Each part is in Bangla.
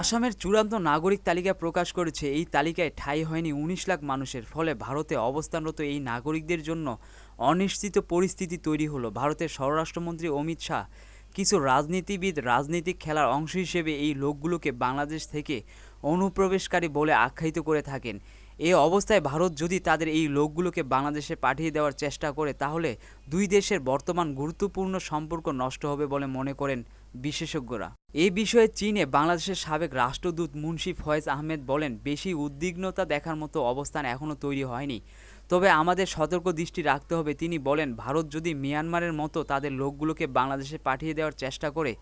আসামের চূড়ান্ত নাগরিক তালিকা প্রকাশ করেছে। এই তালিকায় ঠাঁই হয়নি উনিশ লাখ মানুষের। ফলে ভারতে অবস্থানরত এই নাগরিকদের জন্য অনিশ্চিত পরিস্থিতি তৈরি হলো। ভারতের স্বরাষ্ট্রমন্ত্রী অমিত শাহ কিছু রাজনীতিবিদ, রাজনৈতিক খেলার অংশ হিসেবে এই লোকগুলোকে বাংলাদেশ থেকে অনুপ্রবেশকারী বলে আখ্যায়িত করে থাকেন। এ অবস্থায় ভারত যদি তাদের এই লোকগুলোকে বাংলাদেশে পাঠিয়ে দেওয়ার চেষ্টা করে, তাহলে দুই দেশের বর্তমান গুরুত্বপূর্ণ সম্পর্ক নষ্ট হবে বলে মনে করেন বিশেষজ্ঞরা। এ বিষয়ে চীনে বাংলাদেশের সাবেক রাষ্ট্রদূত মুন্সি ফয়েজ আহমেদ বলেন, বেশি উদ্বিগ্নতা দেখার মতো অবস্থান এখনও তৈরি হয়নি। তবে আমাদের সতর্ক দৃষ্টি রাখতে হবে, তিনি বলেন, ভারত যদি মিয়ানমারের মতো তাদের লোকগুলোকে বাংলাদেশে পাঠিয়ে দেওয়ার চেষ্টা করে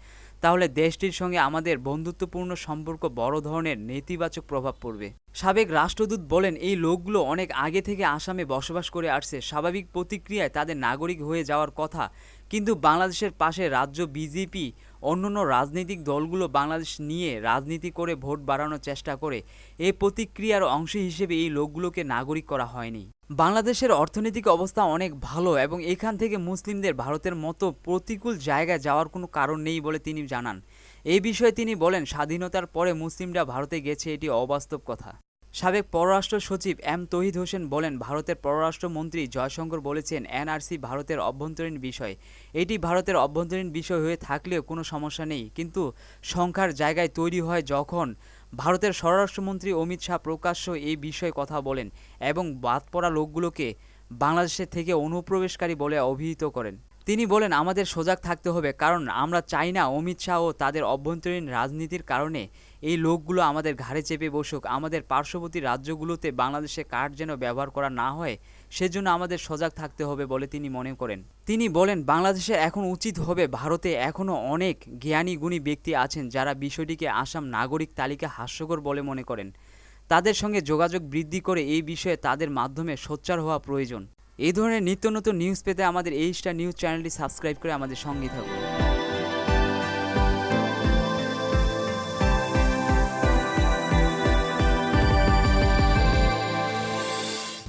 তাহলে দেশটির সঙ্গে আমাদের বন্ধুত্বপূর্ণ সম্পর্ক বড় ধরনের নেতিবাচক প্রভাব পড়বে। সাবেক রাষ্ট্রদূত বলেন, এই লোকগুলো অনেক আগে থেকে আসামে বসবাস করে আসছে। স্বাভাবিক প্রতিক্রিয়ায় তাদের নাগরিক হয়ে যাওয়ার কথা কিন্তু বাংলাদেশের পাশে রাজ্য বিজেপি, অন্যান্য রাজনৈতিক দলগুলো বাংলাদেশ নিয়ে রাজনীতি করে ভোট বাড়ানোর চেষ্টা করে। এই প্রতিক্রিয়ার অংশ হিসেবে এই লোকগুলোকে নাগরিক করা হয়নি। বাংলাদেশের অর্থনৈতিক অবস্থা অনেক ভালো এবং এখান থেকে মুসলিমদের ভারতের মতো প্রতিকূল জায়গায় যাওয়ার কোনো কারণ নেই বলে তিনি জানান। এই বিষয়ে তিনি বলেন, স্বাধীনতার পরে মুসলিমরা ভারতে গেছে, এটি অবাস্তব কথা। সাবেক পররাষ্ট্র সচিব এম তহিদ হোসেন বলেন, ভারতের পররাষ্ট্রমন্ত্রী জয়শঙ্কর বলেছেন, এনআরসি ভারতের অভ্যন্তরীণ বিষয়। এটি ভারতের অভ্যন্তরীণ বিষয় হয়ে থাকলেও কোনো সমস্যা নেই। কিন্তু সংখ্যার জায়গায় তৈরি হয় যখন ভারতের স্বরাষ্ট্রমন্ত্রী অমিত শাহ প্রকাশ্য এই বিষয়ে কথা বলেন এবং বাদ পড়া লোকগুলোকে বাংলাদেশের থেকে অনুপ্রবেশকারী বলে অভিহিত করেন। তিনি বলেন, আমাদের সজাগ থাকতে হবে কারণ আমরা চাই না অমিত শাহ ও তাদের অভ্যন্তরীণ রাজনীতির কারণে এই লোকগুলো আমাদের ঘাড়ে চেপে বসুক, আমাদের পার্শ্ববর্তী রাজ্যগুলোতে বাংলাদেশে কার্ড যেন ব্যবহার করা না হয়, সেজন্য আমাদের সজাগ থাকতে হবে বলে তিনি মনে করেন। তিনি বলেন বাংলাদেশের এখন উচিত হবে ভারতে এখনও অনেক জ্ঞানী গুণী ব্যক্তি আছেন যারা বিষয়টিকে আসাম নাগরিক তালিকা হাস্যকর বলে মনে করেন। তাদের সঙ্গে যোগাযোগ বৃদ্ধি করে এই বিষয়ে তাদের মাধ্যমে সোচ্চার হওয়া প্রয়োজন। এই ধরনের নিত্য নতুন নিউজ পেতে আমাদের এই স্টার নিউজ চ্যানেলটি সাবস্ক্রাইব করে আমাদের সঙ্গে থাকুন।